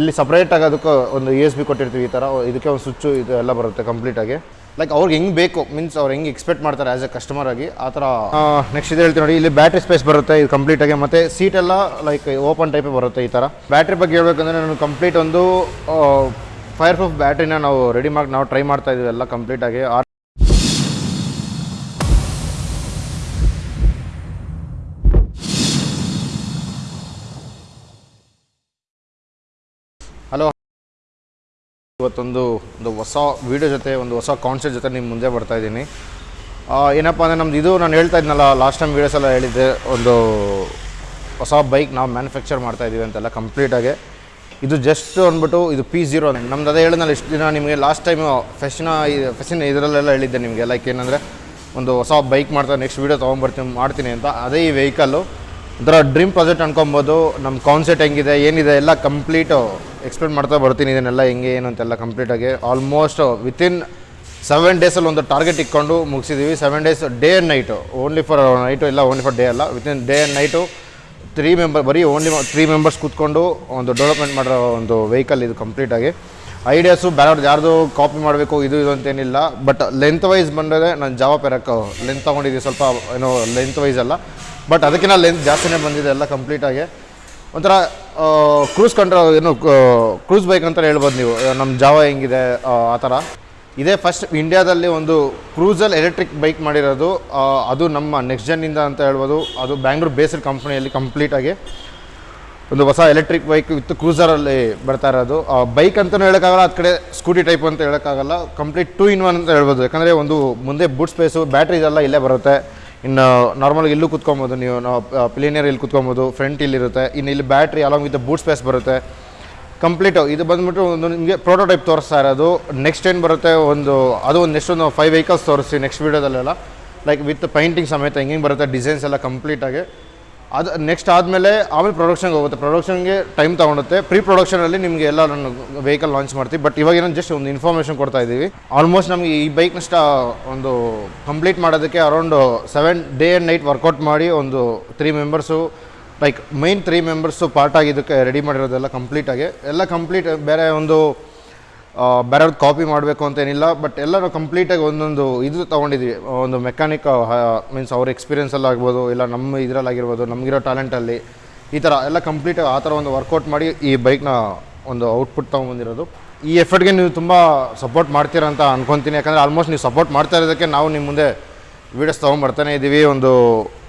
ಇಲ್ಲಿ ಸಪ್ರೇಟ್ ಅದಕ್ಕೆ ಒಂದು ಯು ಎಸ್ ಬಿ ಕೊಟ್ಟಿರ್ತೀವಿ ಈ ಥರ. ಇದಕ್ಕೆ ಒಂದು ಸ್ವಿಚ್ಚು ಇದು ಎಲ್ಲ ಬರುತ್ತೆ ಕಂಪ್ಲೀಟಾಗಿ ಲೈಕ್ ಅವ್ರಿಗೆ ಹೆಂಗೆ ಬೇಕು? ಮೀನ್ಸ್ ಅವ್ರು ಹೆಂಗೆ ಎಕ್ಸ್ಪೆಕ್ಟ್ ಮಾಡ್ತಾರೆ ಆ್ಯಸ್ ಎ ಕಸ್ಟಮರ್ ಆಗಿ, ಆ ಥರ ನೆಕ್ಸ್ಟ್ ಇದು ಹೇಳ್ತೀನಿ ನೋಡಿ, ಇಲ್ಲಿ ಬ್ಯಾಟ್ರಿ ಸ್ಪೇಸ್ ಬರುತ್ತೆ, ಇದು ಕಂಪ್ಲೀಟಾಗಿ ಮತ್ತು ಸೀಟ್ ಎಲ್ಲ ಲೈಕ್ ಓಪನ್ ಟೈಪೇ ಬರುತ್ತೆ ಈ ಥರ. ಬ್ಯಾಟ್ರಿ ಬಗ್ಗೆ ಹೇಳ್ಬೇಕಂದ್ರೆ ನಾನು ಕಂಪ್ಲೀಟ್ ಒಂದು ಫೈರ್ ಪ್ರೂಫ್ ಬ್ಯಾಟ್ರಿನ ನಾವು ರೆಡಿ ಮಾಡಿ, ನಾವು ಟ್ರೈ ಮಾಡ್ತಾ ಇದ್ದೀವಿ ಎಲ್ಲ ಕಂಪ್ಲೀಟಾಗಿ ಆ ಇವತ್ತೊಂದು, ಒಂದು ಹೊಸ ವೀಡಿಯೋ ಜೊತೆ, ಒಂದು ಹೊಸ ಕಾನ್ಸೆಪ್ಟ್ ಜೊತೆ ನಿಮ್ಮ ಮುಂದೆ ಬರ್ತಾ ಇದ್ದೀನಿ. ಏನಪ್ಪ ಅಂದರೆ ನಮ್ದು ಇದು ನಾನು ಹೇಳ್ತಾ ಇದ್ನಲ್ಲ ಲಾಸ್ಟ್ ಟೈಮ್ ವೀಡಿಯೋಸ್ ಎಲ್ಲ ಹೇಳಿದ್ದೆ, ಒಂದು ಹೊಸ ಬೈಕ್ ನಾವು ಮ್ಯಾನುಫ್ಯಾಕ್ಚರ್ ಮಾಡ್ತಾ ಇದ್ದೀವಿ ಅಂತೆಲ್ಲ ಕಂಪ್ಲೀಟಾಗಿ ಇದು ಜಸ್ಟ್ ಅಂದ್ಬಿಟ್ಟು ಇದು ಪಿ ಜೀರೋ ನಮ್ದು ಅದೇ ಹೇಳಿದ್ನಲ್ಲ, ಇಷ್ಟು ದಿನ ನಿಮಗೆ ಲಾಸ್ಟ್ ಟೈಮ್ ಫೆಷನ್ ಫೆಷನ್ ಇದರಲ್ಲೆಲ್ಲ ಹೇಳಿದ್ದೆ ನಿಮಗೆ ಲೈಕ್ ಏನಂದರೆ ಒಂದು ಹೊಸ ಬೈಕ್ ಮಾಡ್ತಾ ನೆಕ್ಸ್ಟ್ ವೀಡಿಯೋ ತೊಗೊಂಬರ್ತೀನಿ, ಮಾಡ್ತೀನಿ ಅಂತ. ಅದೇ ಈ ವೆಹಿಕಲ್ಲು ಒಂಥರ ಡ್ರೀಮ್ ಪ್ರಾಜೆಕ್ಟ್ ಅನ್ಕೊಬೋದು. ನಮ್ಮ ಕಾನ್ಸೆಪ್ಟ್ ಹೆಂಗಿದೆ, ಏನಿದೆ, ಎಲ್ಲ ಕಂಪ್ಲೀಟು ಎಕ್ಸ್ಪ್ಲೇನ್ ಮಾಡ್ತಾ ಬರ್ತೀನಿ, ಇದನ್ನೆಲ್ಲ ಹೆಂಗೆ, ಏನು ಅಂತೆಲ್ಲ ಕಂಪ್ಲೀಟಾಗಿ ಆಲ್ಮೋಸ್ಟ್ ವಿತಿನ್ ಸೆವೆನ್ ಡೇಸಲ್ಲಿ ಒಂದು ಟಾರ್ಗೆಟ್ ಇಟ್ಕೊಂಡು ಮುಗಿಸಿದ್ದೀವಿ seven days day and night only for night ಇಲ್ಲ ಓನ್ಲಿ ಫಾರ್ ಡೇ ಅಲ್ಲ. Within day and night three member ಬರೀ ಓನ್ಲಿ ತ್ರೀ ಮೆಂಬರ್ಸ್ ಕೂತ್ಕೊಂಡು ಒಂದು ಡೆವಲಪ್ಮೆಂಟ್ ಮಾಡೋ ಒಂದು ವೆಹಿಕಲ್ ಇದು ಕಂಪ್ಲೀಟಾಗಿ ಐಡಿಯಾಸು ಬೇರೆಯವ್ರದ್ದು ಯಾರ್ದು ಕಾಪಿ ಮಾಡಬೇಕು, ಇದು ಇದು ಅಂತೇನಿಲ್ಲ. ಬಟ್ ಲೆಂತ್ ವೈಸ್ ಬಂದರೆ ನಾನು ಜಾವ ಪೆರಕ್ಕೆ ಲೆಂತ್ ತೊಗೊಂಡಿದ್ದೀವಿ ಸ್ವಲ್ಪ, ಏನೋ ಲೆಂತ್ ವೈಸ್ ಅಲ್ಲ. ಬಟ್ ಅದಕ್ಕಿಂತ ಲೆಂತ್ ಜಾಸ್ತಿನೇ ಬಂದಿದೆ, ಎಲ್ಲ ಕಂಪ್ಲೀಟಾಗಿ ಒಂಥರ ಕ್ರೂಸ್ ಕಂಟ್ರೋಲ್ ಏನು ಕ್ರೂಸ್ ಬೈಕ್ ಅಂತ ಹೇಳ್ಬೋದು ನೀವು. ನಮ್ಮ ಜಾವ ಹೆಂಗಿದೆ ಆ, ಥರ. ಇದೇ ಫಸ್ಟ್ ಇಂಡಿಯಾದಲ್ಲಿ ಒಂದು ಕ್ರೂಸಲ್ಲಿ ಎಲೆಕ್ಟ್ರಿಕ್ ಬೈಕ್ ಮಾಡಿರೋದು. ಅದು ನಮ್ಮ ನೆಕ್ಸ್ಟ್ ಜನ್ನಿಂದ ಅಂತ ಹೇಳ್ಬೋದು. ಅದು ಬ್ಯಾಂಗ್ಳೂರ್ ಬೇಸ್ಡ್ ಕಂಪ್ನಿಯಲ್ಲಿ ಕಂಪ್ಲೀಟಾಗಿ ಒಂದು ಹೊಸ ಎಲೆಕ್ಟ್ರಿಕ್ ಬೈಕ್ ವಿತ್ ಕ್ರೂಸರಲ್ಲಿ ಬರ್ತಾ ಇರೋದು. ಬೈಕ್ ಅಂತಲೂ ಹೇಳೋಕ್ಕಾಗಲ್ಲ ಆ ಕಡೆ ಸ್ಕೂಟಿ ಟೈಪ್ ಅಂತ ಹೇಳೋಕ್ಕಾಗಲ್ಲ. ಕಂಪ್ಲೀಟ್ ಟೂ ಇನ್ ಒನ್ ಅಂತ ಹೇಳ್ಬೋದು. ಯಾಕಂದರೆ ಒಂದು ಮುಂದೆ ಬೂಟ್ ಸ್ಪೇಸು ಬ್ಯಾಟ್ರಿ ಇದೆಲ್ಲ ಇಲ್ಲೇ ಬರುತ್ತೆ. ಇನ್ನು ನಾರ್ಮಲ್ ಇಲ್ಲೂ ಕುತ್ಕೊಬೋದು. ನೀವು ನಾವು ಪ್ಲೇನಿಯರ್ ಇಲ್ಲಿ ಕುತ್ಕೊಬೋದು ಫ್ರಂಟ್ ಇಲ್ಲಿರುತ್ತೆ ಇನ್ನು ಇಲ್ಲಿ battery along with boot space ಬರುತ್ತೆ. ಕಂಪ್ಲೀಟು ಇದು ಬಂದುಬಿಟ್ಟು ಒಂದು ನಿಮಗೆ ಪ್ರೋಟೋಟೈಪ್ ತೋರಿಸ್ತಾ ಇರೋದು. ನೆಕ್ಸ್ಟ್ ಏನು ಬರುತ್ತೆ? ಒಂದು, ಅದು ಒಂದು ನೆಕ್ಸ್ಟ್ ಒಂದು ಫೈವ್ ವೆಹಿಕಲ್ಸ್ ತೋರಿಸ್ತೀವಿ ನೆಕ್ಸ್ಟ್ ವೀಡಿಯೋದಲ್ಲೆಲ್ಲ ಲೈಕ್ ವಿತ್ ಪೈಂಟಿಂಗ್ ಸಮೇತ ಹೆಂಗೆ ಬರುತ್ತೆ ಡಿಸೈನ್ಸ್ ಎಲ್ಲ ಕಂಪ್ಲೀಟಾಗಿ ಅದು ನೆಕ್ಸ್ಟ್ ಆದಮೇಲೆ ಆಮೇಲೆ ಪ್ರೊಡಕ್ಷನ್ಗೆ ಹೋಗುತ್ತೆ. ಪ್ರೊಡಕ್ಷನ್ಗೆ ಟೈಮ್ ತೊಗೊಳುತ್ತೆ ಪ್ರೀ ಪ್ರೊಡಕ್ಷನಲ್ಲಿ ನಿಮಗೆ ಎಲ್ಲ ನಾನು ವೆಹಿಕಲ್ ಲಾಂಚ್ ಮಾಡ್ತೀವಿ. ಬಟ್ ಇವಾಗ ಏನೋ ಜಸ್ಟ್ ಒಂದು ಇನ್ಫಾರ್ಮೇಷನ್ ಕೊಡ್ತಾ ಇದ್ದೀವಿ. ಆಲ್ಮೋಸ್ಟ್ ನಮಗೆ ಈ ಬೈಕ್ನ ಸ್ಟಾ ಒಂದು ಕಂಪ್ಲೀಟ್ ಮಾಡೋದಕ್ಕೆ around seven day and night workout ಮಾಡಿ ಒಂದು three members like mine three members part ಆಗಿದ್ದಕ್ಕೆ ರೆಡಿ ಮಾಡಿರೋದೆಲ್ಲ ಕಂಪ್ಲೀಟಾಗಿ ಎಲ್ಲ ಕಂಪ್ಲೀಟ್ ಬೇರೆ ಒಂದು ಬೇರೆಯವ್ರದ್ದು ಕಾಪಿ ಮಾಡಬೇಕು ಅಂತ ಏನಿಲ್ಲ ಬಟ್ ಎಲ್ಲರೂ ಕಂಪ್ಲೀಟಾಗಿ ಒಂದೊಂದು ಇದು ತೊಗೊಂಡಿದ್ವಿ. ಒಂದು ಮೆಕ್ಯಾನಿಕ್ ಮೀನ್ಸ್ ಅವ್ರ ಎಕ್ಸ್ಪೀರಿಯೆನ್ಸಲ್ಲಿ ಆಗ್ಬೋದು, ಇಲ್ಲ ನಮ್ಮ ಇದರಲ್ಲಾಗಿರ್ಬೋದು ನಮಗಿರೋ ಟ್ಯಾಲೆಂಟಲ್ಲಿ ಈ ಥರ ಎಲ್ಲ ಕಂಪ್ಲೀಟಾಗಿ ಆ ಥರ ಒಂದು ವರ್ಕೌಟ್ ಮಾಡಿ ಈ ಬೈಕ್ನ ಒಂದು ಔಟ್ಪುಟ್ ತೊಗೊಂಬಂದಿರೋದು ಈ ಎಫರ್ಟ್ಗೆ ನೀವು ತುಂಬ ಸಪೋರ್ಟ್ ಮಾಡ್ತೀರಾ ಅಂತ ಅನ್ಕೊತೀನಿ, ಯಾಕಂದರೆ ಆಲ್ಮೋಸ್ಟ್ ನೀವು ಸಪೋರ್ಟ್ ಮಾಡ್ತಾ ಇರೋದಕ್ಕೆ ನಾವು ನಿಮ್ಮ ಮುಂದೆ ವೀಡಿಯೋಸ್ ತೊಗೊಂಬರ್ತಾನೆ ಇದ್ದೀವಿ ಒಂದು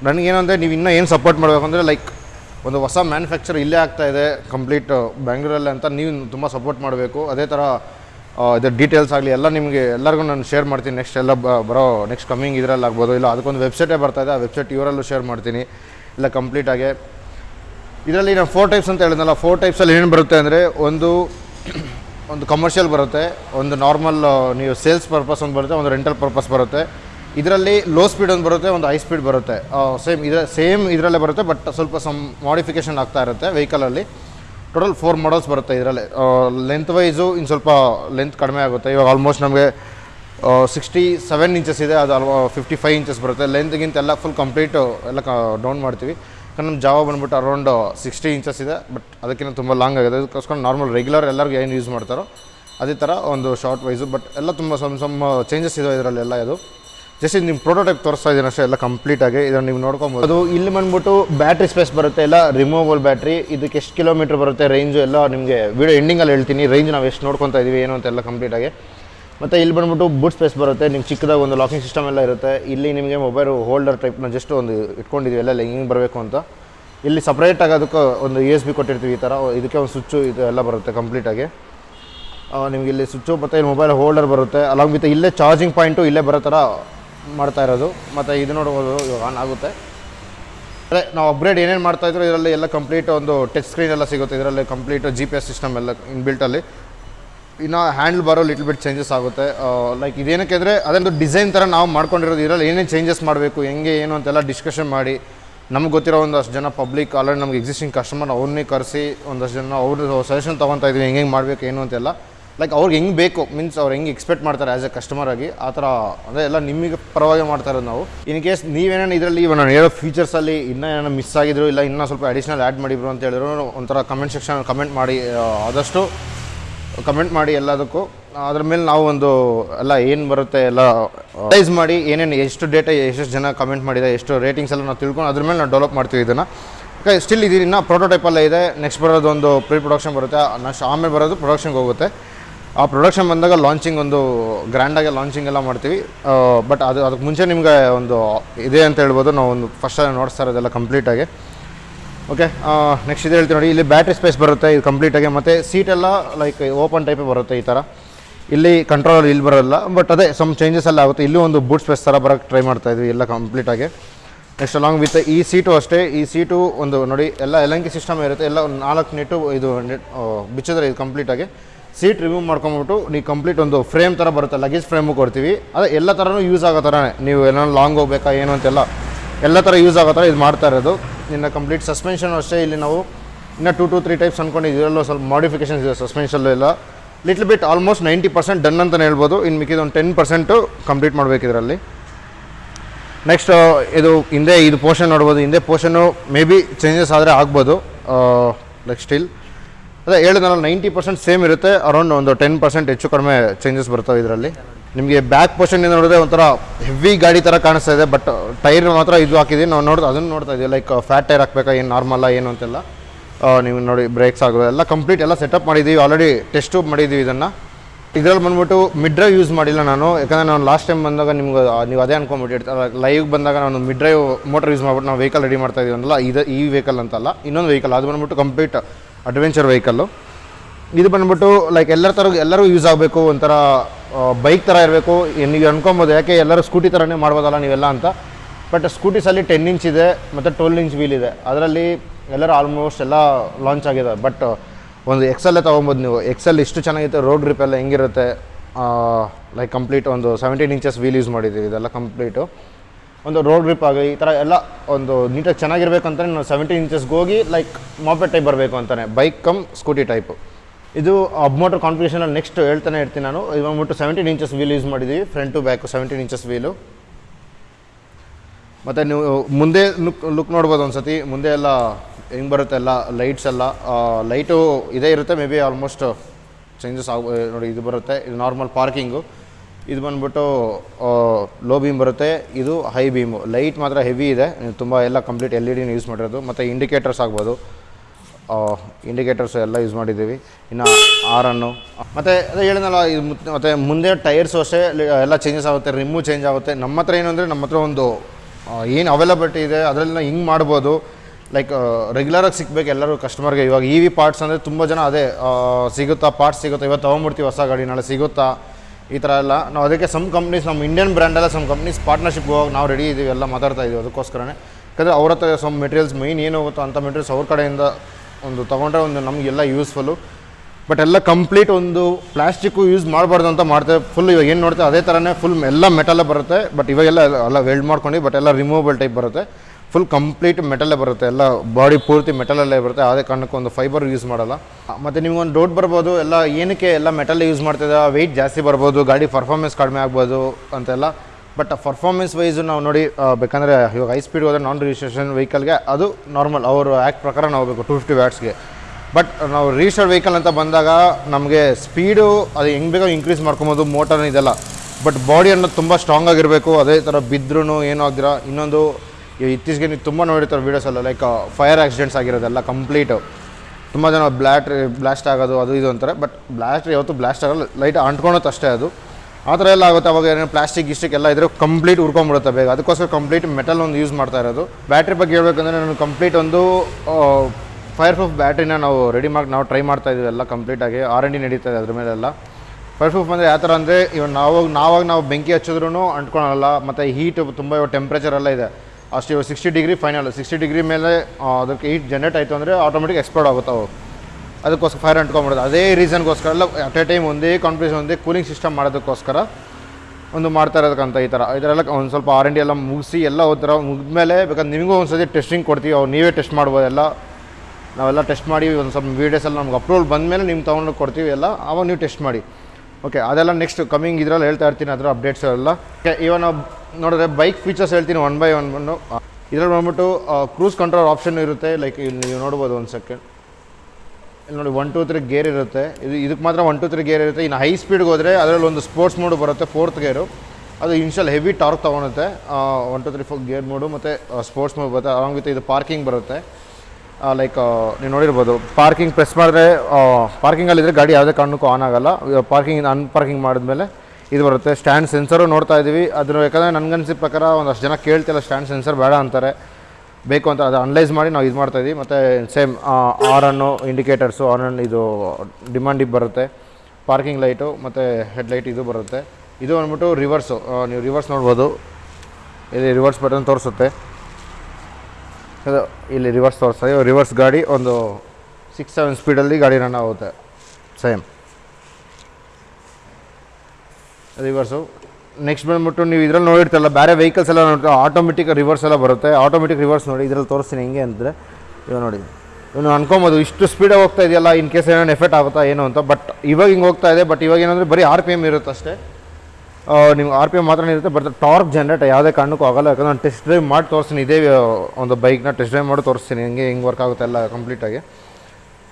ನನಗೇನು ಅಂದರೆ ನೀವು ಇನ್ನೂ ಏನು ಸಪೋರ್ಟ್ ಮಾಡಬೇಕು ಅಂದರೆ ಲೈಕ್ ಒಂದು ಹೊಸ ಮ್ಯಾನುಫ್ಯಾಕ್ಚರ್ ಇಲ್ಲೇ ಆಗ್ತಾ ಇದೆ ಕಂಪ್ಲೀಟ್ ಬ್ಯಾಂಗ್ಳೂರಲ್ಲಿ ಅಂತ ನೀವು ತುಂಬ ಸಪೋರ್ಟ್ ಮಾಡಬೇಕು. ಅದೇ ಥರ ಇದರ ಡೀಟೇಲ್ಸ್ ಆಗಲಿ ಎಲ್ಲ ನಿಮಗೆ ಎಲ್ಲರಿಗೂ ನಾನು ಶೇರ್ ಮಾಡ್ತೀನಿ. ನೆಕ್ಸ್ಟ್ ಎಲ್ಲ ಬರೋ ನೆಕ್ಸ್ಟ್ ಕಮ್ಮಿಂಗ್ ಇದರಲ್ಲಿ ಆಗ್ಬೋದು. ಇಲ್ಲ, ಅದಕ್ಕೊಂದು ವೆಬ್ಸೈಟೇ ಬರ್ತಾ ಇದೆ, ಆ ವೆಬ್ಸೈಟ್ ಇವರಲ್ಲೂ ಶೇರ್ ಮಾಡ್ತೀನಿ. ಇಲ್ಲ ಕಂಪ್ಲೀಟಾಗೆ ಇದರಲ್ಲಿ ನಾನು ಫೋರ್ ಟೈಪ್ಸ್ ಅಂತ ಹೇಳಿದ್ನಲ್ಲ ಫೋರ್ ಟೈಪ್ಸಲ್ಲಿ ಏನು ಬರುತ್ತೆ ಅಂದರೆ, ಒಂದು ಒಂದು ಕಮರ್ಷಿಯಲ್ ಬರುತ್ತೆ, ಒಂದು ನಾರ್ಮಲ್ ನೀವು ಸೇಲ್ಸ್ ಪರ್ಪಸ್ ಒಂದು ಬರುತ್ತೆ, ಒಂದು ರೆಂಟಲ್ ಪರ್ಪಸ್ ಬರುತ್ತೆ. ಇದರಲ್ಲಿ ಲೋ ಸ್ಪೀಡ್ ಒಂದು ಬರುತ್ತೆ, ಒಂದು ಹೈ ಸ್ಪೀಡ್ ಬರುತ್ತೆ. ಸೇಮ್ ಇದರ ಸೇಮ್ ಇದರಲ್ಲೇ ಬರುತ್ತೆ ಬಟ್ ಸ್ವಲ್ಪ ಸಮ್ ಮಾಡಿಫಿಕೇಷನ್ ಆಗ್ತಾ ಇರುತ್ತೆ ವೆಹಿಕಲಲ್ಲಿ ಟೋಟಲ್ ಫೋರ್ ಮಾಡಲ್ಸ್ ಬರುತ್ತೆ ಇದರಲ್ಲಿ. ಲೆಂತ್ ವೈಸು ಇನ್ನು ಸ್ವಲ್ಪ ಲೆಂತ್ ಕಡಿಮೆ ಆಗುತ್ತೆ. ಇವಾಗ ಆಲ್ಮೋಸ್ಟ್ ನಮಗೆ ಸಿಕ್ಸ್ಟಿ ಸೆವೆನ್ ಇಂಚಸ್ ಇದೆ, ಅದು ಅಲ್ವಾ ಫಿಫ್ಟಿ ಫೈವ್ ಇಂಚಸ್ ಬರುತ್ತೆ ಲೆಂತ್ಗಿಂತ ಎಲ್ಲ ಫುಲ್ ಕಂಪ್ಲೀಟು ಎಲ್ಲ ಡೌನ್ ಮಾಡ್ತೀವಿ. ನಮ್ಮ ಜಾವ ಬಂದ್ಬಿಟ್ಟು ಅರೌಂಡ್ ಸಿಕ್ಸ್ಟಿ ಇಂಚಸ್ ಇದೆ ಬಟ್ ಅದಕ್ಕಿಂತ ತುಂಬ ಲಾಂಗ್ ಆಗಿದೆ. ಅದಕ್ಕೋಸ್ಕರ ನಾರ್ಮಲ್ ರೆಗ್ಯುಲರ್ ಎಲ್ಲರಿಗೂ ಏನು ಯೂಸ್ ಮಾಡ್ತಾರೋ, ಅದೇ ಥರ ಒಂದು ಶಾರ್ಟ್ ವೈಸು ಬಟ್ ಎಲ್ಲ ತುಂಬ ಸಮ್ ಸಮ್ ಚೇಂಜಸ್ ಇದೆ ಇದರಲ್ಲೆಲ್ಲ ಇದು ಜಸ್ಟ್ ನಿಮ್ಮ ಪ್ರೋಟೋಟೈಪ್ ತೋರಿಸ್ತಾ ಇದ್ದೀನಿ ಅಷ್ಟೇ, ಎಲ್ಲ ಕಂಪ್ಲೀಟಾಗಿ ಇದನ್ನು ನೀವು ನೋಡ್ಕೊಬೋದು. ಅದು ಇಲ್ಲಿ ಬಂದ್ಬಿಟ್ಟು ಬ್ಯಾಟ್ರಿ ಸ್ಪೇಸ್ ಬರುತ್ತೆ, ಎಲ್ಲ ರಿಮೂವಲ್ ಬ್ಯಾಟ್ರಿ ಇದಕ್ಕೆ ಎಷ್ಟು ಕಿಲೋಮೀಟ್ರ್ ಬರುತ್ತೆ ರೇಂಜು ಎಲ್ಲ ನಿಮಗೆ ವಿಡಿಯೋ ಎಂಡಿಂಗಲ್ಲಿ ಹೇಳ್ತೀನಿ. ರೇಂಜ್ ನಾವು ಎಷ್ಟು ನೋಡ್ಕೊತಾ ಇದೀವಿ, ಏನು ಅಂತೆಲ್ಲ ಕಂಪ್ಲೀಟಾಗಿ ಮತ್ತು ಇಲ್ಲಿ ಬಂದ್ಬಿಟ್ಟು ಬೂಟ್ ಸ್ಪೇಸ್ ಬರುತ್ತೆ. ನಿಮ್ಗೆ ಚಿಕ್ಕದಾಗಿ ಒಂದು ಲಾಕಿಂಗ್ ಸಿಸ್ಟಮ್ ಎಲ್ಲ ಇರುತ್ತೆ. ಇಲ್ಲಿ ನಿಮಗೆ ಮೊಬೈಲ್ ಹೋಲ್ಡರ್ ಟೈಪ್ನ ಜಸ್ಟ್ ಒಂದು ಇಟ್ಕೊಂಡಿದ್ದೀವಿ ಎಲ್ಲ ಹೆಂಗೆ ಬರಬೇಕು ಅಂತ. ಇಲ್ಲಿ ಸಪ್ರೇಟಾಗಿ ಅದಕ್ಕೆ ಒಂದು ಯು ಎಸ್ ಬಿ ಕೊಟ್ಟಿರ್ತೀವಿ ಈ ಥರ ಇದಕ್ಕೆ ಒಂದು ಸ್ವಿಚ್ಚು ಇದು ಎಲ್ಲ ಬರುತ್ತೆ ಕಂಪ್ಲೀಟಾಗಿ ನಿಮಗೆ ಇಲ್ಲಿ ಸ್ವಿಚ್ಚು ಮತ್ತು ಇಲ್ಲಿ ಮೊಬೈಲ್ ಹೋಲ್ಡರ್ ಬರುತ್ತೆ. ಅಲಾಂಗ್ ವಿತ್ ಇಲ್ಲೇ ಚಾರ್ಜಿಂಗ್ ಪಾಯಿಂಟು ಇಲ್ಲೇ ಬರೋ ಥರ ಮಾಡ್ತಾ ಇರೋದು. ಮತ್ತು ಇದು ನೋಡ್ಬೋದು, ಇವಾಗ ಆನ್ ಆಗುತ್ತೆ. ಅದೇ, ನಾವು ಅಪ್ಗ್ರೇಡ್ ಏನೇನು ಮಾಡ್ತಾ ಇದ್ರು ಇದರಲ್ಲಿ ಎಲ್ಲ ಕಂಪ್ಲೀಟ್ ಒಂದು ಟಚ್ ಸ್ಕ್ರೀನ್ ಎಲ್ಲ ಸಿಗುತ್ತೆ. ಇದರಲ್ಲಿ complete G P S system ಎಲ್ಲ ಇನ್ಬಿಲ್ಟಲ್ಲಿ ಇನ್ನು ಹ್ಯಾಂಡಲ್ ಬರೋ ಲಿಟ್ಲ್ ಬಿಟ್ ಚೇಂಜಸ್ ಆಗುತ್ತೆ. ಲೈಕ್ ಇದೇನಕ್ಕೆ ಅಂದರೆ ಅದೊಂದು ಡಿಸೈನ್ ಥರ ನಾವು ಮಾಡ್ಕೊಂಡಿರೋದು. ಇದರಲ್ಲಿ ಏನೇನು ಚೇಂಜಸ್ ಮಾಡಬೇಕು, ಹೆಂಗೆ ಏನು ಅಂತೆಲ್ಲ ಡಿಸ್ಕಷನ್ ಮಾಡಿ, ನಮ್ಗೆ ಗೊತ್ತಿರೋ ಒಂದಷ್ಟು ಜನ ಪಬ್ಲಿಕ್ ಆಲ್ರೆಡಿ ನಮ್ಗೆ ಎಕ್ಸಿಸ್ಟಿಂಗ್ ಕಸ್ಟಮರ್ ಅವ್ರನ್ನೇ ಕರೆಸಿ, ಒಂದಷ್ಟು ಜನ ಅವ್ರದ್ದು ಸಜೆಷನ್ ತೊಗೊತಾ ಹೆಂಗೆ ಹೆಂಗೆ ಮಾಡಬೇಕು, ಏನು ಅಂತೆಲ್ಲ. ಲೈಕ್ ಅವ್ರಿಗೆ ಹೆಂಗೆ ಬೇಕು? ಮೀನ್ಸ್ ಅವ್ರು ಹೆಂಗೆ ಎಕ್ಸ್ಪೆಕ್ಟ್ ಮಾಡ್ತಾರೆ ಆ್ಯಸ್ ಎ ಕಸ್ಟಮರ್ ಆಗಿ? ಆ ಥರ, ಅಂದರೆ ಎಲ್ಲ ನಿಮಗೆ ಪರವಾಗಿ ಮಾಡ್ತಾ ಇರೋದು ನಾವು. ಇನ್ ಕೇಸ್ ನೀವೇನೇನು ಇದರಲ್ಲಿ, ಇವಾಗ ನಾನು ಹೇಳೋ ಫೀಚರ್ಸಲ್ಲಿ ಇನ್ನೂ ಏನೋ ಮಿಸ್ ಆಗಿದ್ರು, ಇಲ್ಲ ಇನ್ನೂ ಸ್ವಲ್ಪ ಅಡಿಷ್ನಲ್ ಆ್ಯಡ್ ಮಾಡಿದ್ರು ಅಂತ ಹೇಳಿದ್ರು, ಒಂಥರ ಕಮೆಂಟ್ ಸೆಕ್ಷನ್ ಕಮೆಂಟ್ ಮಾಡಿ ಆದಷ್ಟು ಕಮೆಂಟ್ ಮಾಡಿ ಎಲ್ಲದಕ್ಕೂ. ಅದ್ರ ಮೇಲೆ ನಾವು ಒಂದು, ಎಲ್ಲ ಏನು ಬರುತ್ತೆ ಎಲ್ಲ ಅನಲೈಸ್ ಮಾಡಿ, ಏನೇನು ಎಷ್ಟು ಡೇಟಾ ಎಷ್ಟೆಷ್ಟು ಜನ ಕಮೆಂಟ್ ಮಾಡಿದೆ ಎಷ್ಟು ರೇಟಿಂಗ್ಸ್ ಎಲ್ಲ ನಾವು ತಿಳ್ಕೊಂಡು ಅದ್ರ ಮೇಲೆ ನಾವು ಡೆವಲಪ್ ಮಾಡ್ತೀವಿ ಇದನ್ನು. ಸ್ಟಿಲ್ ಇದು ಇನ್ನೂ ಪ್ರೋಟೋಟೈಪಲ್ಲೇ ಇದೆ. ನೆಕ್ಸ್ಟ್ ಬರೋದು ಒಂದು ಪ್ರೀ ಪ್ರೊಡಕ್ಷನ್ ಬರುತ್ತೆ ನೆಕ್ಸ್ಟ್ ಆಮೇಲೆ ಬರೋದು ಪ್ರೊಡಕ್ಷನ್ಗೆ ಹೋಗುತ್ತೆ. ಆ ಪ್ರೊಡಕ್ಷನ್ ಬಂದಾಗ ಲಾಂಚಿಂಗ್ ಒಂದು ಗ್ರ್ಯಾಂಡಾಗಿ ಲಾಂಚಿಂಗ್ ಎಲ್ಲ ಮಾಡ್ತೀವಿ. ಬಟ್ ಅದು, ಅದಕ್ಕೆ ಮುಂಚೆ ನಿಮಗೆ ಒಂದು ಇದೆ ಅಂತ ಹೇಳ್ಬೋದು. ನಾವು ಒಂದು ಫಸ್ಟ್ ನೋಡಿಸ್ತಾ ಇರೋದೆಲ್ಲ ಕಂಪ್ಲೀಟಾಗಿ ಓಕೆ ನೆಕ್ಸ್ಟ್ ಇದು ಹೇಳ್ತೀವಿ ನೋಡಿ. ಇಲ್ಲಿ ಬ್ಯಾಟ್ರಿ ಸ್ಪೇಸ್ ಬರುತ್ತೆ, ಇದು ಕಂಪ್ಲೀಟಾಗಿ ಮತ್ತು ಸೀಟೆಲ್ಲ ಲೈಕ್ ಓಪನ್ ಟೈಪೇ ಬರುತ್ತೆ ಈ ಥರ ಇಲ್ಲಿ ಕಂಟ್ರೋಲ್ ಇಲ್ಲಿ ಬರೋಲ್ಲ ಬಟ್ ಅದೇ ಸಮ್ ಚೇಂಜಸ್ ಎಲ್ಲ ಆಗುತ್ತೆ. ಇಲ್ಲೂ ಒಂದು ಬೂಟ್ ಸ್ಪೇಸ್ ಥರ ಬರೋಕ್ಕೆ ಟ್ರೈ ಮಾಡ್ತಾ ಇದ್ವಿ, ಎಲ್ಲ ಕಂಪ್ಲೀಟಾಗಿ ನೆಕ್ಸ್ಟ್ ಅಲಾಂಗ್ ವಿತ್ ಈ ಸೀಟು ಅಷ್ಟೇ. ಈ ಸೀಟು ಒಂದು ನೋಡಿ, ಎಲ್ಲ ಎಲಂಕಿ ಸಿಸ್ಟಮ್ ಇರುತ್ತೆ. ಎಲ್ಲ ಒಂದು ನಾಲ್ಕು ನೆಟ್ಟು ಇದು ನೆಟ್ ಬಿಚ್ಚಿದ್ರೆ ಇದು ಕಂಪ್ಲೀಟಾಗಿ ಸೀಟ್ ರಿಮೂವ್ ಮಾಡ್ಕೊಂಬಿಟ್ಟು ನೀವು ಕಂಪ್ಲೀಟ್ ಒಂದು ಫ್ರೇಮ್ ಥರ ಬರುತ್ತೆ ಲಗೇಜ್ ಫ್ರೇಮು ಕೊಡ್ತೀವಿ. ಅದೇ ಎಲ್ಲ ಥರನೂ ಯೂಸ್ ಆಗೋ ಥರನೇ ನೀವು ಏನೋ ಲಾಂಗ್ ಹೋಗ್ಬೇಕಾ, ಏನು ಅಂತೆಲ್ಲ ಎಲ್ಲ ಥರ ಯೂಸ್ ಆಗೋ ಥರ ಇದು ಮಾಡ್ತಾ ಇರೋದು. ಇನ್ನು ಕಂಪ್ಲೀಟ್ ಸಸ್ಪೆನ್ಷನ್ ಅಷ್ಟೇ ಇಲ್ಲಿ ನಾವು ಇನ್ನು ಟೂ ಟು ತ್ರೀ ಟೈಪ್ಸ್ ಅಂದ್ಕೊಂಡಿದ್ದೀವಿ ಇದರಲ್ಲೂ ಸ್ವಲ್ಪ ಮಾಡಿಫಿಕೇಷನ್ಸ್ ಇದೆ ಸಸ್ಪೆನ್ಷನ್ ಎಲ್ಲ little bit almost ninety percent done ಅಂತಲೇ ಹೇಳ್ಬೋದು. ಇನ್ನು ಮಿಕ್ಕಿದ ಒಂದು ಟೆನ್ ಪರ್ಸೆಂಟು ಕಂಪ್ಲೀಟ್ ಮಾಡಬೇಕು ಇದರಲ್ಲಿ. ನೆಕ್ಸ್ಟ್ ಇದು ಹಿಂದೆ, ಇದು ಪೋರ್ಷನ್ ನೋಡ್ಬೋದು. ಹಿಂದೆ ಪೋರ್ಷನು ಮೇ ಬಿ ಚೇಂಜಸ್ ಆದರೆ ಆಗ್ಬೋದು. ಲೈಕ್ ಸ್ಟಿಲ್ ಅದೇ ಹೇಳಿದ್ನಲ್ಲ ನೈಂಟಿ ಪರ್ಸೆಂಟ್ ಸೇಮ್ ಇರುತ್ತೆ ಅರೌಂಡ್ ಒಂದು ಟೆನ್ ಪರ್ಸೆಂಟ್ ಹೆಚ್ಚು ಕಡಿಮೆ ಚೇಂಜಸ್ ಬರ್ತವೆ ಇದರಲ್ಲಿ. ನಿಮಗೆ ಬ್ಯಾಕ್ ಪೋರ್ಷನಿಂದ ನೋಡಿದ್ರೆ ಒಂಥರ ಹೆವಿ ಗಾಡಿ ಥರ ಕಾಣಿಸ್ತಾ ಇದೆ ಬಟ್ ಟೈರ್ ಮಾತ್ರ ಇದು ಹಾಕಿದ್ದೀವಿ ನಾವು ನೋಡಿದ್ರೆ ಅದನ್ನು ನೋಡ್ತಾ ಇದ್ದೀವಿ ಲೈಕ್ ಫ್ಯಾಟ್ ಟೈರ್ ಹಾಕ್ಬೇಕಾ, ಏನು ನಾರ್ಮಲ್ಲ ಏನು ಅಂತೆಲ್ಲ. ನೀವು ನೋಡಿ ಬ್ರೇಕ್ಸ್ ಆಗೋದು ಎಲ್ಲ ಕಂಪ್ಲೀಟ್ ಎಲ್ಲ ಸೆಟಪ್ ಮಾಡಿದ್ದೀವಿ ಆಲ್ರೆಡಿ ಟೆಸ್ಟು ಮಾಡಿದ್ದೀವಿ ಇದನ್ನು. ಇದರಲ್ಲಿ ಬಂದ್ಬಿಟ್ಟು ಮಿಡ್ ಡ್ರೈವ್ ಯೂಸ್ ಮಾಡಿಲ್ಲ ನಾನು, ಯಾಕಂದರೆ ನಾನು ಲಾಸ್ಟ್ ಟೈಮ್ ಬಂದಾಗ ನಿಮ್ಗೆ ನೀವು ಅದೇ ಅನ್ಕೊಂಬಿಟ್ಟಿರ್ತಾರೆ ಲೈವ್ ಬಂದಾಗ ನಾನು ಮಿಡ್ ಡ್ರೈವ್ ಮೋಟರ್ ಯೂಸ್ ಮಾಡ್ಬಿಟ್ಟು ನಾವು ವೆಹಿಕಲ್ ರೆಡಿ ಮಾಡ್ತಾ ಇದೀವಿ ಅಂದಲ್ಲ ಇದು, ಈ ವೆಹಿಕಲ್ ಅಂತಲ್ಲ, ಇನ್ನೊಂದು ವೆಹಿಕಲ್ ಅದು ಬಂದ್ಬಿಟ್ಟು ಕಂಪ್ಲೀಟ್ ಅಡ್ವೆಂಚರ್ ವೆಹಿಕಲ್ಲು. ಇದು ಬಂದ್ಬಿಟ್ಟು ಲೈಕ್ ಎಲ್ಲರ ಥರ ಎಲ್ಲರಿಗೂ ಯೂಸ್ ಆಗಬೇಕು, ಒಂಥರ ಬೈಕ್ ಥರ ಇರಬೇಕು. ನೀವು ಅನ್ಕೊಬೋದು, ಯಾಕೆ ಎಲ್ಲರೂ ಸ್ಕೂಟಿ ಥರನೇ ಮಾಡ್ಬೋದಲ್ಲ ನೀವೆಲ್ಲ ಅಂತ. ಬಟ್ ಸ್ಕೂಟೀಸಲ್ಲಿ ಟೆನ್ ಇಂಚ್ ಇದೆ, ಮತ್ತು ಟ್ವೆಲ್ ಇಂಚ್ ವೀಲ್ ಇದೆ. ಅದರಲ್ಲಿ ಎಲ್ಲರೂ ಆಲ್ಮೋಸ್ಟ್ ಎಲ್ಲ ಲಾಂಚ್ ಆಗಿದೆ ಬಟ್ ಒಂದು ಎಕ್ಸಲ್ಲೇ ತೊಗೊಬೋದು ನೀವು. ಎಕ್ಸೆಲ್ ಇಷ್ಟು ಚೆನ್ನಾಗಿರುತ್ತೆ ರೋಡ್ ಗ್ರಿಪ್ ಎಲ್ಲ ಹೆಂಗಿರುತ್ತೆ ಲೈಕ್ ಕಂಪ್ಲೀಟ್ ಒಂದು ಸೆವೆಂಟೀನ್ ಇಂಚಸ್ ವೀಲ್ ಯೂಸ್ ಮಾಡಿದ್ದೀವಿ. ಇದೆಲ್ಲ ಕಂಪ್ಲೀಟು ಒಂದು ರೋಡ್ ಗ್ರಿಪ್ ಆಗಲಿ, ಈ ಥರ ಎಲ್ಲ ಒಂದು ನೀಟಾಗಿ ಚೆನ್ನಾಗಿರ್ಬೇಕು ಅಂತಲೇ ನಾವು ಸೆವೆಂಟೀನ್ ಇಂಚಸ್ಗೆ ಹೋಗಿ ಲೈಕ್ ಮಾಪೆಟ್ ಟೈಪ್ ಬರಬೇಕು ಅಂತಲೇ ಬೈಕ್ ಕಮ್ ಸ್ಕೂಟಿ ಟೈಪು ಇದು ಅಬ್ ಮೋಟರ್ ಕಾನ್ಫಿಗೇಷನಲ್ಲಿ ನೆಕ್ಸ್ಟ್ ಹೇಳ್ತಾನೆ ಇರ್ತೀನಿ ನಾನು. ಇವಾಗ ಬಿಟ್ಟು ಸೆವೆಂಟೀನ್ ಇಂಚಸ್ ವೀಲ್ ಯೂಸ್ ಮಾಡಿದ್ದೀವಿ front to back seventeen inches wheel ಮತ್ತು ನೀವು, ಮುಂದೆ ಲುಕ್ ಲುಕ್ ನೋಡ್ಬೋದು ಒಂದು ಸತಿ ಮುಂದೆ ಎಲ್ಲ ಹೆಂಗೆ ಬರುತ್ತೆ ಎಲ್ಲ ಲೈಟ್ಸ್ ಎಲ್ಲ. ಲೈಟು ಇದೇ ಇರುತ್ತೆ ಮೇ ಬಿ ಆಲ್ಮೋಸ್ಟ್ ಚೇಂಜಸ್ ಆಗ, ನೋಡಿ ಇದು ಬರುತ್ತೆ, ಇದು ನಾರ್ಮಲ್ ಪಾರ್ಕಿಂಗು ಇದು ಬಂದ್ಬಿಟ್ಟು ಲೋ ಬೀಮ್ ಬರುತ್ತೆ. ಇದು ಹೈ ಬೀಮು ಲೈಟ್ ಮಾತ್ರ ಹೆವಿ ಇದೆ. ತುಂಬ ಎಲ್ಲ ಕಂಪ್ಲೀಟ್ ಎಲ್ ಇ ಡಿನ ಯೂಸ್ ಮಾಡಿರೋದು. ಮತ್ತು ಇಂಡಿಕೇಟರ್ಸ್ ಆಗ್ಬೋದು. ಇಂಡಿಕೇಟರ್ಸು ಎಲ್ಲ ಯೂಸ್ ಮಾಡಿದ್ದೀವಿ. ಇನ್ನು ಆರನ್ನು ಮತ್ತು ಅದೇ ಹೇಳಿದ್ನಲ್ಲ, ಇದು ಮುತ್- ಮತ್ತು ಮುಂದೆ ಟೈರ್ಸು ಅಷ್ಟೇ, ಎಲ್ಲ ಚೇಂಜಸ್ ಆಗುತ್ತೆ ರಿಮ್ಮು ಚೇಂಜ್ ಆಗುತ್ತೆ. ನಮ್ಮ ಹತ್ರ ಏನು ಅಂದರೆ, ನಮ್ಮ ಹತ್ರ ಒಂದು ಏನು ಅವೈಲಬಿಲಿಟಿ ಇದೆ ಅದರಲ್ಲಿ ನಾವು ಹಿಂಗೆ ಮಾಡ್ಬೋದು. ಲೈಕ್ ರೆಗ್ಯುಲರಾಗಿ ಸಿಗ್ಬೇಕು ಎಲ್ಲರೂ ಕಸ್ಟಮರ್ಗೆ ಇವಾಗ ಇ ವಿ ಪಾರ್ಟ್ಸ್ ಅಂದರೆ ತುಂಬ ಜನ ಅದೇ ಸಿಗುತ್ತಾ ಪಾರ್ಟ್ಸ್ ಸಿಗುತ್ತಾ. ಇವತ್ತು ತೊಗೊಂಬಿಡ್ತೀವಿ ಹೊಸ ಗಾಡಿ ಸಿಗುತ್ತಾ. ಈ ಥರ ಎಲ್ಲ. ನಾವು ಅದಕ್ಕೆ ಸಮ್ ಕಂಪ್ನೀಸ್ ನಮ್ಮ ಇಂಡಿಯನ್ ಬ್ರ್ಯಾಂಡೆಲ್ಲ ಸಮ್ ಕಂಪ್ನೀಸ್ ಪಾರ್ಟ್ನರ್ಶಿಪ್ ಹೋಗಿ ನಾವು ರೆಡಿ ಇದೀವಿ, ಎಲ್ಲ ಮಾತಾಡ್ತಾ ಇದ್ದೀವಿ ಅದಕ್ಕೋಸ್ಕರನೇ. ಯಾಕಂದರೆ ಅವ್ರ ಹತ್ರ ಸಮ್ ಮೆಟೀರಿಯಲ್ಸ್ ಮೈನ್ ಏನು ಹೋಗುತ್ತೋ ಅಂಥ ಮೆಟೀರಿಯಲ್ಸ್ ಅವ್ರ ಕಡೆಯಿಂದ ಒಂದು ತೊಗೊಂಡ್ರೆ ಒಂದು ನಮಗೆಲ್ಲ ಯೂಸ್ಫುಲ್ಲು ಬಟ್ ಎಲ್ಲ ಕಂಪ್ಲೀಟ್ ಒಂದು ಪ್ಲಾಸ್ಟಿಕ್ಕು ಯೂಸ್ ಮಾಡಬಾರ್ದು ಅಂತ ಮಾಡ್ತೇವೆ. ಫುಲ್ ಇವಾಗ ಏನು ನೋಡ್ತೇವೆ, ಅದೇ ಥರನೇ ಫುಲ್ ಎಲ್ಲ ಮೆಟಲ್ಲೇ ಬರುತ್ತೆ. ಬಟ್ ಇವಾಗೆಲ್ಲ ಎಲ್ಲ ವೆಲ್ಡ್ ಮಾಡ್ಕೊಂಡು ಬಟ್ ಎಲ್ಲ ರಿಮೂವಬಲ್ ಟೈಪ್ ಬರುತ್ತೆ. ಫುಲ್ ಕಂಪ್ಲೀಟ್ ಮೆಟಲ್ಲೇ ಬರುತ್ತೆ. ಎಲ್ಲ ಬಾಡಿ ಪೂರ್ತಿ ಮೆಟಲಲ್ಲೇ ಬರುತ್ತೆ. ಅದೇ ಕಾರಣಕ್ಕೆ ಒಂದು ಫೈಬರ್ ಯೂಸ್ ಮಾಡಲ್ಲ. ಮತ್ತು ನಿಮ್ಗೊಂದು ಡೌಟ್ ಬರ್ಬೋದು, ಎಲ್ಲ ಏನಕ್ಕೆ ಎಲ್ಲ ಮೆಟಲ್ ಯೂಸ್ ಮಾಡ್ತಿದ್ದ ವೆಯ್ಟ್ ಜಾಸ್ತಿ ಬರ್ಬೋದು, ಗಾಡಿ ಪರ್ಫಾರ್ಮೆನ್ಸ್ ಕಡಿಮೆ ಆಗ್ಬೋದು ಅಂತೆಲ್ಲ. ಬಟ್ ಪರ್ಫಾರ್ಮೆನ್ಸ್ ವೈಸು ನಾವು ನೋಡಿ ಬೇಕಂದರೆ ಇವಾಗ ಹೈ ಸ್ಪೀಡ್ ಹೋದರೆ ನಾನ್ ರಿಜಿಸ್ಟ್ರೇಷನ್ ವೆಹಿಕಲ್ಗೆ ಅದು ನಾರ್ಮಲ್ ಅವರು ಆ್ಯಕ್ಟ್ ಪ್ರಕಾರ ನಾವು ಹೋಗಬೇಕು ಟು ಫಿಫ್ಟಿ ವ್ಯಾಟ್ಸ್ಗೆ ಬಟ್ ನಾವು ರಿಜಿಸ್ಟರ್ಡ್ ವೆಹಿಕಲ್ ಅಂತ ಬಂದಾಗ ನಮಗೆ ಸ್ಪೀಡು ಅದು ಹೆಂಗೆ ಬೇಕೋ ಇನ್ಕ್ರೀಸ್ ಮಾಡ್ಕೊಬೋದು ಮೋಟರ್ ಇದೆಲ್ಲ ಬಟ್ ಬಾಡಿ ಅನ್ನೋದು ತುಂಬ ಸ್ಟ್ರಾಂಗ್ ಆಗಿರಬೇಕು. ಅದೇ ಥರ ಬಿದ್ದರೂ ಏನೂ ಆಗ್ದಿರ. ಇನ್ನೊಂದು ಇತ್ತೀಚೆಗೆ ನೀವು ತುಂಬ ನೋಡಿರ್ತಾರೆ ವೀಡಿಯೋಸಲ್ಲ ಲೈಕ್ ಫೈರ್ ಆಕ್ಸಿಡೆಂಟ್ಸ್ ಆಗಿರೋದೆಲ್ಲ ಕಂಪ್ಲೀಟು ತುಂಬ ಜನ ಬ್ಲ್ಯಾಟ್ ಬ್ಲಾಸ್ಟ್ ಆಗೋದು, ಅದು ಇದು ಅಂತಾರೆ. ಬಟ್ ಬ್ಲಾಸ್ಟ್ ಯಾವತ್ತು ಬ್ಲಾಸ್ಟ್ ಆಗಲ್ಲ ಲೈಟ್ ಅಂಟ್ಕೊಳೋದು ಅಷ್ಟೇ ಅದು. ಆ ಥರ ಎಲ್ಲ ಆಗುತ್ತೆ, ಅವಾಗ ಏನೋ ಪ್ಲಾಸ್ಟಿಕ್ ಗಿಸ್ಟಿಕ್ ಎಲ್ಲ ಇದ್ರೆ ಕಂಪ್ಲೀಟ್ ಉರ್ಕೊಂಡ್ಬಿಡುತ್ತೆ ಬೇಗ. ಅದಕ್ಕೋಸ್ಕರ ಕಂಪ್ಲೀಟ್ ಮೆಟಲ್ ಒಂದು ಯೂಸ್ ಮಾಡ್ತಾ ಇರೋದು. ಬ್ಯಾಟ್ರಿ ಬಗ್ಗೆ ಹೇಳ್ಬೇಕಂದ್ರೆ ನಾನು ಕಂಪ್ಲೀಟ್ ಒಂದು ಫೈರ್ ಪ್ರೂಫ್ ಬ್ಯಾಟ್ರಿನ ನಾವು ರೆಡಿ ಮಾಡಿ, ನಾವು ಟ್ರೈ ಮಾಡ್ತಾ ಇದ್ದೀವಿ ಎಲ್ಲ ಕಂಪ್ಲೀಟಾಗಿ ಆರ್ ಎನ್ ಡಿ ನಡೀತಾ ಇದೆ ಅದ್ರ ಮೇಲೆಲ್ಲ. ಫೈರ್ ಪ್ರೂಫ್ ಅಂದರೆ ಯಾವ ಥರ ಅಂದರೆ, ಇವಾಗ ನಾವಾಗ ನಾವಾಗ ನಾವು ಬೆಂಕಿ ಹಚ್ಚಿದ್ರೂ ಅಂಟ್ಕೊಳಲ್ಲ, ಮತ್ತು ಹೀಟ್ ತುಂಬ, ಇವಾಗ ಟೆಂಪ್ರೇಚರ್ ಎಲ್ಲ ಇದೆ. ಅಷ್ಟು ಇವಾಗ sixty degree final sixty degree ಮೇಲೆ ಅದಕ್ಕೆ ಹೀಟ್ ಜನರೇಟ್ ಆಯಿತು ಅಂದರೆ ಆಟೋಮೆಟಿಕ್ ಎಕ್ಸ್ಪೋರ್ಟ್ ಆಗುತ್ತೆ ಅವು ಅದಕ್ಕೋಸ್ಕರ ಫೈರ್ ಅಂಟ್ಕೊಂಬಿಡೋದು ಅದೇ ರೀಸನ್ಗೋಸ್ಕರ ಎಲ್ಲ ಅಟ್ ಎ ಟೈಮ್ ಒಂದೇ ಕಾನ್ಫಿಡೆನ್ಸ್ ಒಂದೇ ಕೂಲಿಂಗ್ ಸಿಸ್ಟಮ್ ಮಾಡೋದಕ್ಕೋಸ್ಕರ ಒಂದು ಮಾಡ್ತಾ ಇರೋದಕ್ಕಂತ ಈ ಥರ ಇದರೆಲ್ಲ ಒಂದು ಸ್ವಲ್ಪ ಆರ್ ಎನ್ ಡಿ ಎಲ್ಲ ಮುಗಿಸಿ, ಎಲ್ಲ ಒಂಥರ ಮುಗಿದ್ಮೇಲೆ ಬೇಕಾದ್ರೆ ನಿಮಗೂ ಒಂದು ಸತಿ ಟೆಸ್ಟಿಂಗ್ ಕೊಡ್ತೀವಿ. ಅವ್ರು ನೀವೇ ಟೆಸ್ಟ್ ಮಾಡ್ಬೋದು ಎಲ್ಲ ನಾವೆಲ್ಲ ಟೆಸ್ಟ್ ಮಾಡಿ ಒಂದು ಸ್ವಲ್ಪ ವೀಡಿಯೋಸ್ ಎಲ್ಲ ನಮ್ಗೆ ಅಪ್ರೂವಲ್ ಬಂದಮೇಲೆ ನಿಮ್ಗೆ ತೊಗೊಂಡು ಕೊಡ್ತೀವಿ ಎಲ್ಲ. ಆವಾಗ ನೀವು ಟೆಸ್ಟ್ ಮಾಡಿ. ಓಕೆ ಅದೆಲ್ಲ ನೆಕ್ಸ್ಟ್ ಕಮಿಂಗ್ ಇದರಲ್ಲಿ ಹೇಳ್ತಾ ಇರ್ತೀನಿ ಅದರ ಅಪ್ಡೇಟ್ಸ್ ಎಲ್ಲ. ಓಕೆ ಇವಾಗ ನೋಡಿದ್ರೆ ಬೈಕ್ ಫೀಚರ್ಸ್ ಹೇಳ್ತೀನಿ ಒನ್ ಬೈ ಒನ್ ಬಂದು. ಇದ್ರಲ್ಲಿ ಬಂದ್ಬಿಟ್ಟು ಕ್ರೂಸ್ ಕಂಟ್ರೋಲ್ ಆಪ್ಷನ್ ಇರುತ್ತೆ. ಲೈಕ್ ನೀವು ನೋಡ್ಬೋದು ಒಂದು ಸೆಕೆಂಡ್ ಇಲ್ಲಿ ನೋಡಿ ಒನ್ ಟು ತ್ರೀ ಗೇರ್ ಇರುತ್ತೆ. ಇದು ಇದಕ್ಕೆ ಮಾತ್ರ ಒನ್ ಟು ತ್ರೀ ಗೇರ್ ಇರುತ್ತೆ. ಇನ್ನು ಹೈ ಸ್ಪೀಡ್ಗೆ ಹೋದರೆ ಅದರಲ್ಲಿ ಒಂದು ಸ್ಪೋರ್ಟ್ಸ್ ಮೋಡು ಬರುತ್ತೆ ಫೋರ್ತ್ ಗೇರು ಅದು initial heavy torque ತೊಗೊಳುತ್ತೆ. One two three four gear mode ಮತ್ತು ಸ್ಪೋರ್ಟ್ಸ್ ಮೋಡ್ ಬರುತ್ತೆ. ಅಲಾಂಗ್ ವಿತ್ ಇದು ಪಾರ್ಕಿಂಗ್ ಬರುತ್ತೆ. ಲೈಕ್ ನೀವು ನೋಡಿರ್ಬೋದು. ಪಾರ್ಕಿಂಗ್ ಪ್ರೆಸ್ ಮಾಡಿದ್ರೆ ಪಾರ್ಕಿಂಗಲ್ಲಿದ್ದರೆ ಗಾಡಿ ಯಾವುದೇ ಕಾರಣಕ್ಕೂ ಆನ್ ಆಗೋಲ್ಲ. ಪಾರ್ಕಿಂಗ್ ಅನ್ಪಾರ್ಕಿಂಗ್ ಮಾಡಿದ್ಮೇಲೆ ಇದು ಬರುತ್ತೆ. ಸ್ಟ್ಯಾಂಡ್ ಸೆನ್ಸರು ನೋಡ್ತಾ ಇದ್ದೀವಿ ಅದನ್ನು ಯಾಕಂದರೆ ನನಗನ್ಸಿದ ಪ್ರಕಾರ ಒಂದಷ್ಟು ಜನ ಕೇಳ್ತಿಲ್ಲ ಸ್ಟ್ಯಾಂಡ್ ಸೆನ್ಸರ್ ಬೇಡ ಅಂತಾರೆ. ಬೇಕು ಅಂತ ಅದು ಅನಲೈಸ್ ಮಾಡಿ ನಾವು ಇದು ಮಾಡ್ತಾ ಇದ್ದೀವಿ ಮತ್ತು ಸೇಮ್ ಆರನ್ನು ಇಂಡಿಕೇಟರ್ಸು ಆರನ್ ಇದು ಡಿಮ್ಯಾಂಡಿಗೆ ಬರುತ್ತೆ. ಪಾರ್ಕಿಂಗ್ ಲೈಟು ಮತ್ತು ಹೆಡ್ಲೈಟ್ ಇದು ಬರುತ್ತೆ. ಇದು ಅಂದ್ಬಿಟ್ಟು ರಿವರ್ಸು ನೀವು ರಿವರ್ಸ್ ನೋಡ್ಬೋದು. ಇಲ್ಲಿ ರಿವರ್ಸ್ ಬಟನ್ ತೋರಿಸುತ್ತೆ. ಇದು ಇಲ್ಲಿ ರಿವರ್ಸ್ ತೋರಿಸ್ತಾ ರಿವರ್ಸ್ ಗಾಡಿ ಒಂದು ಸಿಕ್ಸ್ ಸೆವೆನ್ ಸ್ಪೀಡಲ್ಲಿ ಗಾಡಿ ರನ್ ಆಗುತ್ತೆ. ಸೇಮ್ ರಿವರ್ಸು ನೆಕ್ಸ್ಟ್ ಬಂದ್ಬಿಟ್ಟು ನೀವು ಇದ್ರಲ್ಲಿ ನೋಡಿರ್ತಲ್ಲ ಬೇರೆ ವೆಹಿಕಲ್ಸ್ ಎಲ್ಲ ನೋಡ್ತಾ ಆಟೋಮೆಟಿಕ್ ರಿವರ್ಸ್ ಎಲ್ಲ ಬರುತ್ತೆ. ಆಟೋಮೆಟಿಕ್ ರಿವರ್ಸ್ ನೋಡಿ, ಇದ್ರಲ್ಲಿ ತೋರಿಸ್ತೀನಿ ಹೆಂಗೆ ಅಂದರೆ ಇವಾಗ ನೋಡಿ. ಇವನು ಅನ್ಕೊಬೋದು, ಇಷ್ಟು ಸ್ಪೀಡಾಗಿ ಹೋಗ್ತಾ ಇದೆಯಲ್ಲ ಇನ್ ಕೇಸ್ ಏನೇನು ಎಫೆಕ್ಟ್ ಆಗುತ್ತಾ ಏನು ಅಂತ ಬಟ್ ಇವಾಗ ಹಿಂಗೆ ಹೋಗ್ತಾ ಇದೆ ಬಟ್ ಇವಾಗ ಏನಂದರೆ ಬರೀ ಆರ್ ಪಿ ಎಂ ಇರುತ್ತೆ ಅಷ್ಟೇ. ನಿಮ್ಗೆ ಆರ್ ಪಿ ಎಂ ಮಾತ್ರ ಇರುತ್ತೆ ಬಟ್ ಟಾರ್ಕ್ ಜನರೇಟ್ ಯಾವುದೇ ಕಾರಣಕ್ಕೂ ಆಗಲ್ಲ, ಯಾಕಂದ್ರೆ ನಾನು ಟೆಸ್ಟ್ ಡ್ರೈವ್ ಮಾಡಿ ತೋರಿಸ್ತೀನಿ, ಇದೇ ಒಂದು ಬೈಕ್ನ ಟೆಸ್ಟ್ ಡ್ರೈವ್ ಮಾಡಿ ತೋರಿಸ್ತೀನಿ, ಹೆಂಗೆ, ಹಿಂಗೆ ವರ್ಕ್ ಆಗುತ್ತೆ ಎಲ್ಲ ಕಂಪ್ಲೀಟಾಗಿ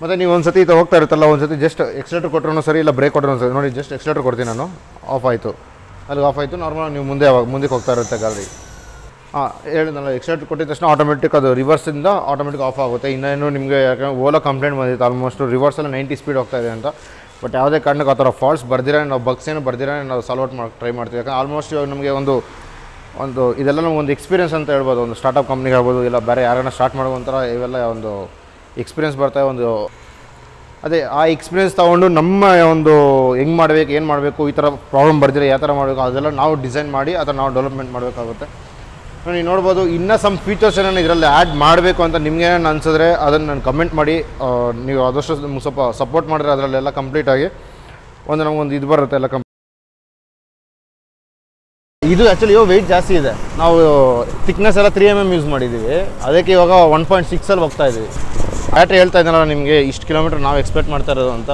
ಮತ್ತು ನೀವು ಒಂದು ಸತಿ ಇದು ಹೋಗ್ತಾ ಇರುತ್ತಲ್ಲ ಒಂದು ಸತಿ ಜಸ್ಟ್ ಎಕ್ಸ್ಲೇಟರ್ ಕೊಟ್ಟರು ಸರಿ, ಇಲ್ಲ ಬ್ರೇಕ್ ಕೊಟ್ಟರು ಸರಿ. ನೋಡಿ ಜಸ್ಟ್ ಎಕ್ಸ್ಲೇಟರ್ ಕೊಡ್ತೀನಿ ನಾನು. ಆಫ್ ಆಯಿತು. ಅಲ್ಲಿ ಆಫ್ ಆಯಿತು ನಾರ್ಮಲ್ ನೀವು ಮುಂದೆ ಯಾವಾಗ, ಮುಂದಕ್ಕೆ ಹೋಗ್ತಾ ಇರುತ್ತೆ ಗಾಡಿ ಹಾಂ, ಹೇಳಿದ್ನಲ್ಲ ಎಕ್ಸ್ಲೇಟರ್ ಕೊಟ್ಟಿದ ತಕ್ಷಣ ಆಟೋಮೆಟಿಕ್ ಅದು ರಿವರ್ಸಿಂದ ಆಟೋಮೆಟಿಕ್ ಆಫ್ ಆಗುತ್ತೆ. ಇನ್ನೇನು ನಿಮಗೆ ಯಾಕಂದ್ರೆ ಓಲಾ ಕಂಪ್ಲೇಂಟ್ ಬಂದಿತ್ತು ಆಲ್ಮೋಸ್ಟ್ ರಿವರ್ಸಲ್ಲಿ ನೈಂಟಿ ಸ್ಪೀಡ್ ಹೋಗ್ತಾ ಇದೆ ಅಂತ. ಬಟ್ ಯಾವುದೇ ಕಾರಣಕ್ಕೆ ಆ ಥರ ಫಾಲ್ಟ್ಸ್ ಬರ್ದಿರ, ನಾವು ಬಗ್ಸ್ ಏನು ಬರ್ದಿರ, ನಾವು ಸಾಲ್ವ್ ಔಟ್ ಮಾಡಿ ಟ್ರೈ ಮಾಡ್ತೀವಿ. ಯಾಕಂದ್ರೆ ಆಲ್ಮೋಸ್ಟ್ ಇವಾಗ ನಮಗೆ ಒಂದು ಒಂದು ಇದೆಲ್ಲ ಒಂದು ಎಕ್ಸ್ಪೀರಿಯನ್ಸ್ ಅಂತ ಹೇಳ್ಬೋದು. ಒಂದು ಸ್ಟಾರ್ಟಪ್ ಕಂಪ್ನಿಗೆ ಆಗ್ಬೋದು, ಇಲ್ಲ ಬೇರೆ ಯಾರನ್ನ ಸ್ಟಾರ್ಟ್ ಮಾಡೋ ಇವೆಲ್ಲ ಒಂದು ಎಕ್ಸ್ಪೀರಿಯನ್ಸ್ ಬರ್ತಾ ಒಂದು ಅದೇ, ಆ ಎಕ್ಸ್ಪೀರಿಯೆನ್ಸ್ ತೊಗೊಂಡು ನಮ್ಮ ಒಂದು ಹೆಂಗೆ ಮಾಡಬೇಕು, ಏನು ಮಾಡಬೇಕು, ಈ ಥರ ಪ್ರಾಬ್ಲಮ್ ಬರ್ದಿರೋ ಯಾವ ಥರ ಮಾಡಬೇಕು, ಅದೆಲ್ಲ ನಾವು ಡಿಸೈನ್ ಮಾಡಿ ಅದನ್ನು ನಾವು ಡೆವಲಪ್ಮೆಂಟ್ ಮಾಡಬೇಕಾಗುತ್ತೆ. ನೀವು ನೋಡ್ಬೋದು, ಇನ್ನೂ ಸಮ್ ಫೀಚರ್ಸ್ ಏನೇನು ಇದರಲ್ಲಿ ಆ್ಯಡ್ ಮಾಡಬೇಕು ಅಂತ ನಿಮ್ಗೆ ಏನೇನು ಅನ್ಸಿದ್ರೆ ಅದನ್ನು ನಾನು ಕಮೆಂಟ್ ಮಾಡಿ ನೀವು ಆದಷ್ಟು ನಿಮ್ಗೆ ಸ್ವಲ್ಪ ಸಪೋರ್ಟ್ ಮಾಡಿದ್ರೆ ಅದರಲ್ಲೆಲ್ಲ ಕಂಪ್ಲೀಟಾಗಿ ಒಂದು ನಮಗೊಂದು ಇದು ಬರುತ್ತೆ ಎಲ್ಲ ಕಂಪ್ ಇದು ಆ್ಯಕ್ಚುಲಿ ಇವಾಗ ವೆಯ್ಟ್ ಜಾಸ್ತಿ ಇದೆ. ನಾವು ಥಿಕ್ನೆಸ್ ಎಲ್ಲ ತ್ರೀ ಎಂ ಎಂ ಯೂಸ್ ಮಾಡಿದ್ದೀವಿ ಅದಕ್ಕೆ ಇವಾಗ ಒನ್ ಪಾಯಿಂಟ್ ಸಿಕ್ಸಲ್ಲಿ ಹೋಗ್ತಾ ಇದ್ದೀವಿ ಬ್ಯಾಟ್ರಿ ಹೇಳ್ತಾ ಇದ್ದಾನಲ್ಲ ನಿಮಗೆ ಇಷ್ಟು ಕಿಲೋಮೀಟ್ರ್ ನಾವು ಎಕ್ಸ್ಪೆಕ್ಟ್ ಮಾಡ್ತಾ ಇರೋದು ಅಂತ?